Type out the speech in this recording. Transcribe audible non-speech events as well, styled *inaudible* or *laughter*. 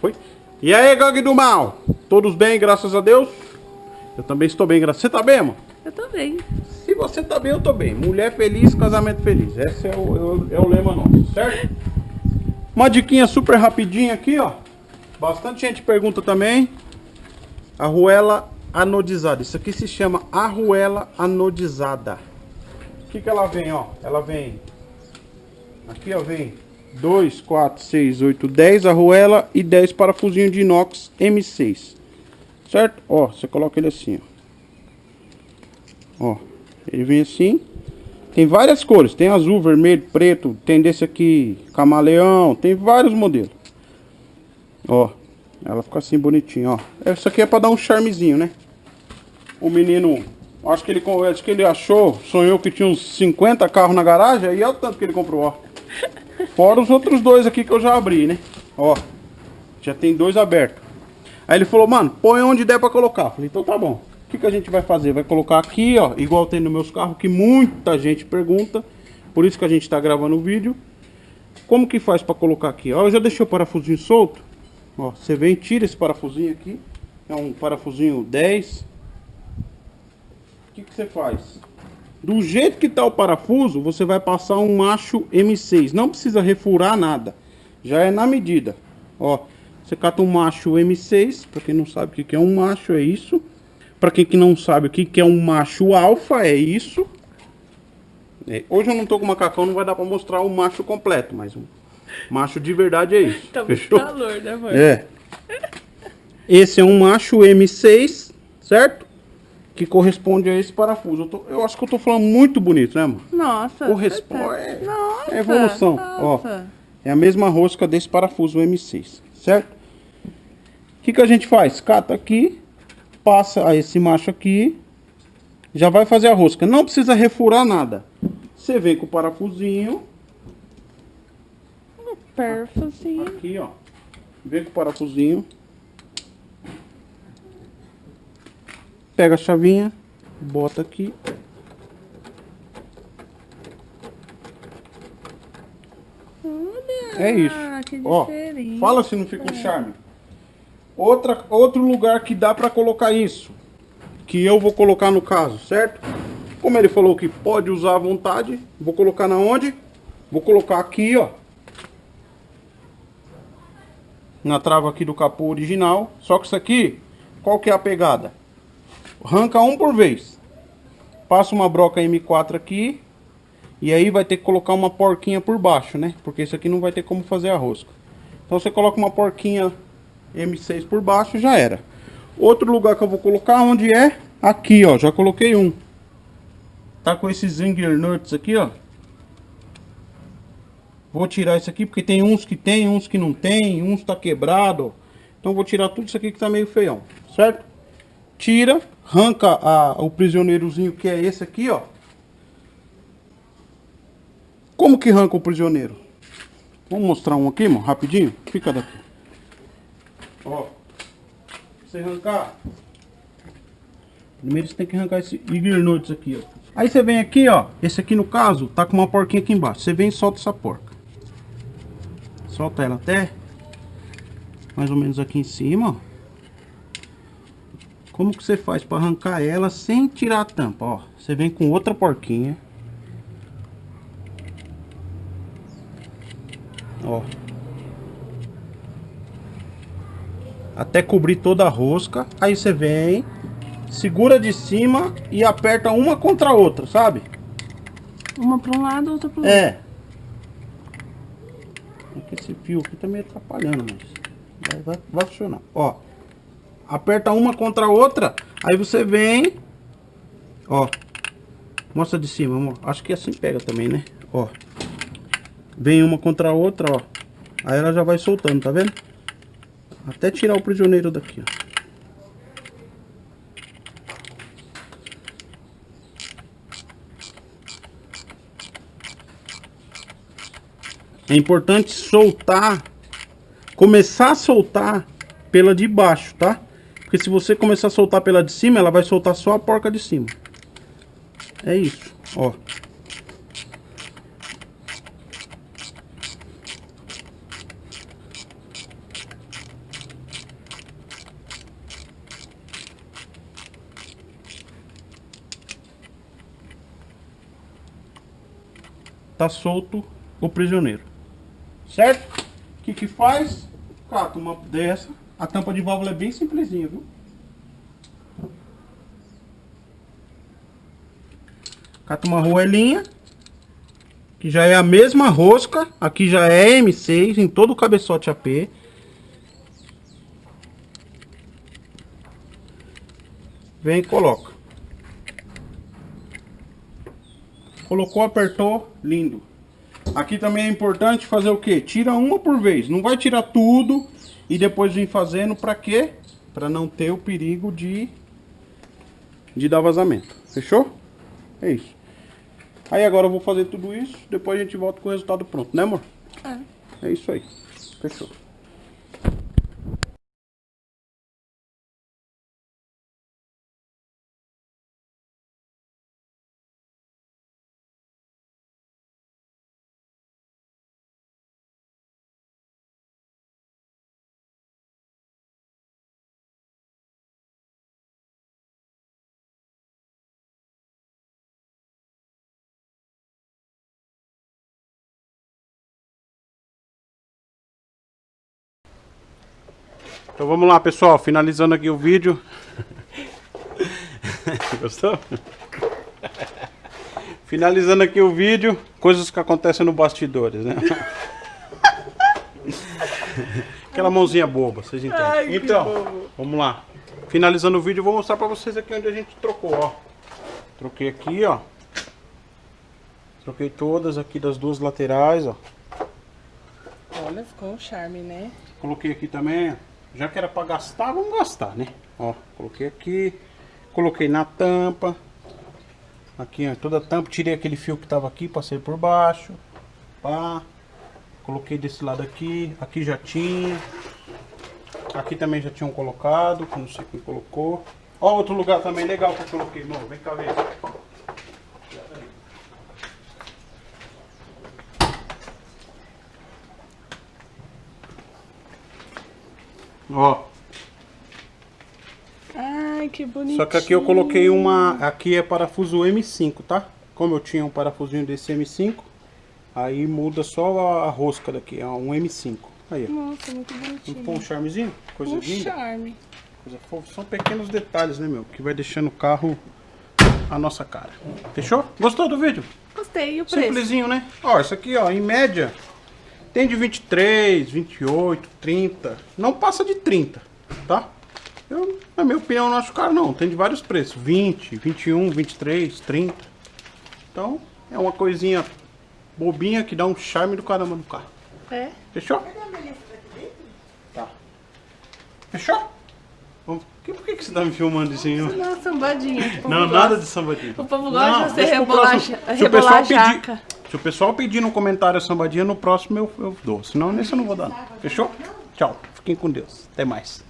Foi? E aí, gangue do mal? Todos bem, graças a Deus? Eu também estou bem, graças Você tá bem, amor? Eu tô bem. Se você tá bem, eu tô bem. Mulher feliz, casamento feliz. Esse é o, é o, é o lema nosso, certo? Uma diquinha super rapidinha aqui, ó. Bastante gente pergunta também. Arruela anodizada. Isso aqui se chama arruela anodizada. O que que ela vem, ó? Ela vem... Aqui, ó, vem 2, 4, 6, 8, 10 arruela e 10 parafusinho de inox M6. Certo? Ó, você coloca ele assim, ó. Ó, ele vem assim. Tem várias cores, tem azul, vermelho, preto, tem desse aqui, camaleão, tem vários modelos. Ó, ela fica assim bonitinha, ó. Isso aqui é pra dar um charmezinho, né? O menino, acho que ele, acho que ele achou, sonhou que tinha uns 50 carros na garagem, aí é o tanto que ele comprou, ó. *laughs* Fora os outros dois aqui que eu já abri, né? Ó, já tem dois abertos. Aí ele falou, mano, põe onde der pra colocar. Falei, então tá bom. O que, que a gente vai fazer? Vai colocar aqui, ó, igual tem nos meus carros, que muita gente pergunta. Por isso que a gente tá gravando o vídeo. Como que faz pra colocar aqui? Ó, eu já deixei o parafusinho solto. Ó, você vem, tira esse parafusinho aqui. É um parafusinho 10. O que, que você faz? Do jeito que tá o parafuso, você vai passar um macho M6. Não precisa refurar nada. Já é na medida. Ó, você cata um macho M6. Pra quem não sabe o que é um macho, é isso. Pra quem que não sabe o que é um macho alfa, é isso. É, hoje eu não tô com macacão, não vai dar pra mostrar o macho completo. Mas o macho de verdade é isso. *laughs* Tá muito Fechou? calor, né, amor? É. *laughs* Esse é um macho M6, certo? Que corresponde a esse parafuso. Eu, tô- eu acho que eu tô falando muito bonito, né, mano? Nossa. Corresponde. tá- É, Nossa. é evolução. Ó, nossa. é a mesma rosca desse parafuso M6, certo? O que, que a gente faz? Cata aqui, passa a esse macho aqui, já vai fazer a rosca. Não precisa refurar nada. Você vem com o parafusinho, Perfusinho. aqui, ó. Vem com o parafusinho. Pega a chavinha, bota aqui. Olha. É isso. Que Ó, fala se não fica um charme. Outra, outro lugar que dá pra colocar isso, que eu vou colocar no caso, certo? Como ele falou que pode usar à vontade, vou colocar na onde? Vou colocar aqui, ó. Na trava aqui do capô original. Só que isso aqui, qual que é a pegada? Arranca um por vez. Passa uma broca M4 aqui. E aí vai ter que colocar uma porquinha por baixo, né? Porque isso aqui não vai ter como fazer a rosca. Então você coloca uma porquinha M6 por baixo já era. Outro lugar que eu vou colocar onde é? Aqui, ó. Já coloquei um. Tá com esses Zinger Nuts aqui, ó. Vou tirar isso aqui porque tem uns que tem, uns que não tem, uns tá quebrado. Então vou tirar tudo isso aqui que tá meio feião, certo? Tira, arranca a- o prisioneirozinho que é esse aqui, ó. Como que arranca o prisioneiro? Vamos mostrar um aqui, mano, rapidinho. Fica daqui. Ó. Você arrancar. Primeiro você tem que arrancar esse Igor Nuts aqui, ó. Aí você vem aqui, ó. Esse aqui no caso, tá com uma porquinha aqui embaixo. Você vem e solta essa porca. Solta ela até mais ou menos aqui em cima, ó. Como que você faz para arrancar ela sem tirar a tampa, ó? Você vem com outra porquinha. Ó. Até cobrir toda a rosca. Aí você vem, segura de cima e aperta uma contra a outra, sabe? Uma pra um lado, outra pro outro. É. É que esse fio aqui tá meio atrapalhando, mas vai, vai, vai funcionar. Ó. Aperta uma contra a outra. Aí você vem. Ó. Mostra de cima, amor. Acho que assim pega também, né? Ó. Vem uma contra a outra, ó. Aí ela já vai soltando, tá vendo? Até tirar o prisioneiro daqui, ó. É importante soltar, começar a soltar pela de baixo, tá? Porque se você começar a soltar pela de cima, ela vai soltar só a porca de cima. É isso, ó. Tá solto o prisioneiro. Certo? O que que faz? Cata uma dessa a tampa de válvula é bem simplesinha, viu? Cata uma roelinha. Que já é a mesma rosca. Aqui já é M6 em todo o cabeçote AP. Vem e coloca. Colocou, apertou, lindo. Aqui também é importante fazer o que? Tira uma por vez. Não vai tirar tudo e depois vir fazendo para quê? Para não ter o perigo de, de dar vazamento. Fechou? É isso. Aí agora eu vou fazer tudo isso, depois a gente volta com o resultado pronto, né amor? É. É isso aí. Fechou. Então vamos lá pessoal, finalizando aqui o vídeo. *laughs* Gostou? Finalizando aqui o vídeo, coisas que acontecem no bastidores, né? *laughs* Aquela mãozinha boba, vocês entendem. Ai, então, bobo. vamos lá. Finalizando o vídeo, eu vou mostrar pra vocês aqui onde a gente trocou, ó. Troquei aqui, ó. Troquei todas aqui das duas laterais, ó. Olha, ficou um charme, né? Coloquei aqui também, já que era pra gastar, vamos gastar, né? Ó, coloquei aqui, coloquei na tampa. Aqui, ó, toda a tampa, tirei aquele fio que tava aqui, passei por baixo. Pá. Coloquei desse lado aqui, aqui já tinha. Aqui também já tinham colocado, não sei quem colocou. Ó, outro lugar também legal que eu coloquei, irmão. Vem cá ver. Ó, Ai, que bonitinho. Só que aqui eu coloquei uma. Aqui é parafuso M5, tá? Como eu tinha um parafusinho desse M5, aí muda só a, rosca daqui, é um M5. Aí, ó. Nossa, muito bonitinho. Não põe um charmezinho? Coisa um linda. charme. Coisa fofa. São pequenos detalhes, né, meu? Que vai deixando o carro a nossa cara. Fechou? Gostou do vídeo? Gostei. E o preço? Simplesinho, né? Ó, isso aqui, ó, em média, tem de 23, 28, 30. Não passa de 30, tá? Eu, na minha opinião, não acho caro não. Tem de vários preços. 20, 21, 23, 30. Então, é uma coisinha bobinha que dá um charme do caramba no carro. É. Fechou? Tá. Fechou? Que, por que que você tá me filmando assim? ó? Não, sambadinha. Não, gosta. nada de sambadinha. O povo gosta de você rebolar rebolar jaca. pedir, se o pessoal pedir no comentário a sambadinha, no próximo eu, eu dou. Senão nesse eu não vou dar. não. Fechou? Tchau. Fiquem com Deus. Até mais.